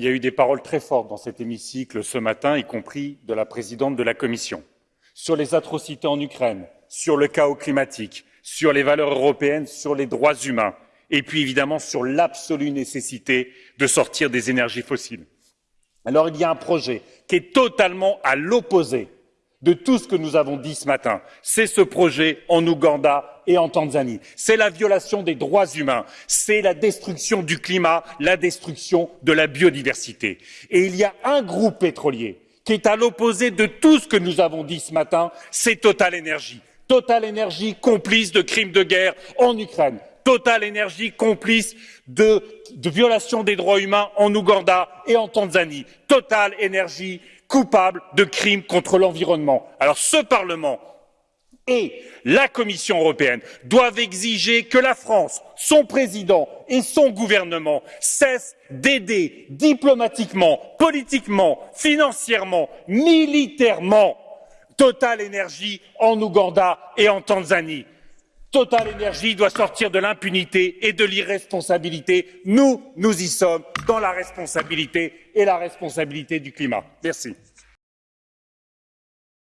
il y a eu des paroles très fortes dans cet hémicycle ce matin, y compris de la présidente de la Commission, sur les atrocités en Ukraine, sur le chaos climatique, sur les valeurs européennes, sur les droits humains, et puis évidemment sur l'absolue nécessité de sortir des énergies fossiles. Alors il y a un projet qui est totalement à l'opposé de tout ce que nous avons dit ce matin. C'est ce projet en Ouganda et en Tanzanie. C'est la violation des droits humains, c'est la destruction du climat, la destruction de la biodiversité. Et il y a un groupe pétrolier qui est à l'opposé de tout ce que nous avons dit ce matin, c'est Total Energy. Total Energy complice de crimes de guerre en Ukraine. Total Energy complice de, violations des droits humains en Ouganda et en Tanzanie. Total Energy coupables de crimes contre l'environnement. Alors ce Parlement et la Commission européenne doivent exiger que la France, son président et son gouvernement cessent d'aider diplomatiquement, politiquement, financièrement, militairement Total Énergie en Ouganda et en Tanzanie. Total Énergie doit sortir de l'impunité et de l'irresponsabilité. Nous, nous y sommes dans la responsabilité et la responsabilité du climat. Merci.